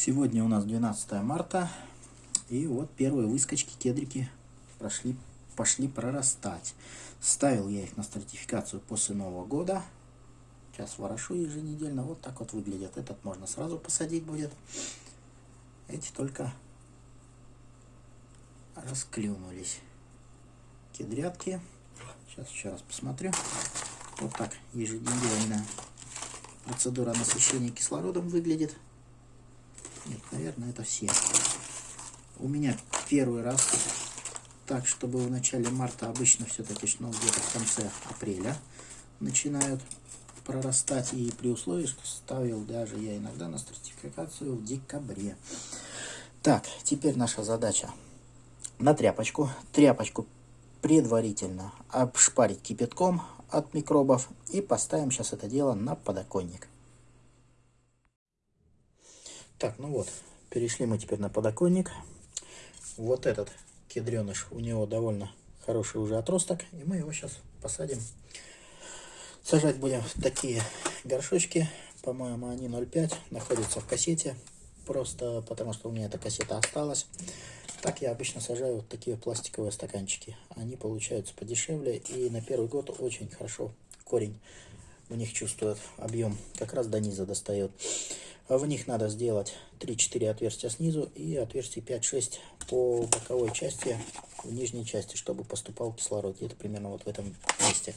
Сегодня у нас 12 марта, и вот первые выскочки кедрики прошли, пошли прорастать. Ставил я их на стратификацию после Нового года. Сейчас ворошу еженедельно, вот так вот выглядят. Этот можно сразу посадить будет. Эти только расклюнулись. Кедрятки. Сейчас еще раз посмотрю. Вот так еженедельная процедура насыщения кислородом выглядит. Нет, наверное, это все. У меня первый раз так, чтобы в начале марта обычно все-таки, ну, где-то в конце апреля начинают прорастать. И при условии, что ставил даже я иногда на стратификацию в декабре. Так, теперь наша задача на тряпочку. Тряпочку предварительно обшпарить кипятком от микробов и поставим сейчас это дело на подоконник. Так, ну вот, перешли мы теперь на подоконник. Вот этот кедреныш, у него довольно хороший уже отросток, и мы его сейчас посадим. Сажать будем в такие горшочки, по-моему, они 0,5, находятся в кассете, просто потому что у меня эта кассета осталась. Так я обычно сажаю вот такие пластиковые стаканчики. Они получаются подешевле, и на первый год очень хорошо корень у них чувствует объем, как раз до низа достает. В них надо сделать 3-4 отверстия снизу и отверстий 5-6 по боковой части, в нижней части, чтобы поступал кислород. Где-то примерно вот в этом месте.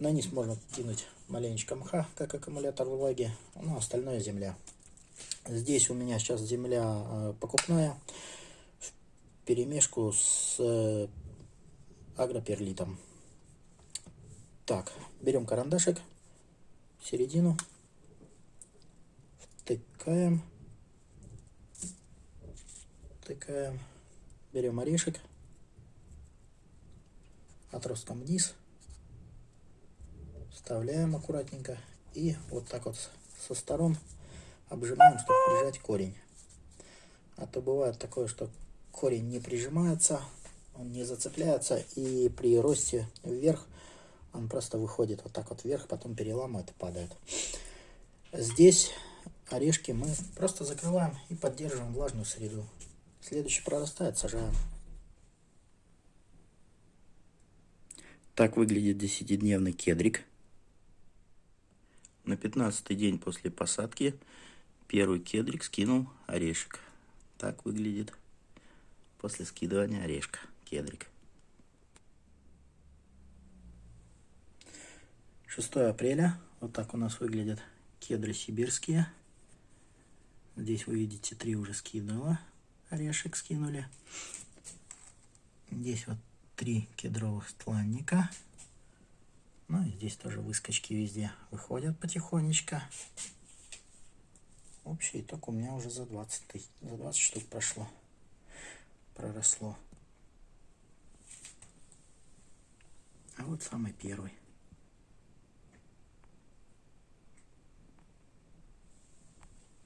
На низ можно кинуть маленечко мха, как аккумулятор влаги, ну остальное земля. Здесь у меня сейчас земля э, покупная, в перемешку с э, агроперлитом. Так, берем карандашик, середину, втыкаем, втыкаем, берем орешек, отростком вниз, вставляем аккуратненько. И вот так вот со сторон обжимаем, чтобы прижать корень. А то бывает такое, что корень не прижимается, он не зацепляется и при росте вверх он просто выходит вот так вот вверх, потом переламывает и падает. Здесь орешки мы просто закрываем и поддерживаем влажную среду. Следующий прорастает, сажаем. Так выглядит десятидневный кедрик. На 15 день после посадки первый кедрик скинул орешек. Так выглядит после скидывания орешка кедрик. 6 апреля. Вот так у нас выглядят кедры сибирские. Здесь вы видите, три уже скинула. Орешек скинули. Здесь вот три кедровых стланника. Ну и здесь тоже выскочки везде выходят потихонечку. Общий итог у меня уже за 20, за 20 штук прошло. Проросло. А вот самый первый.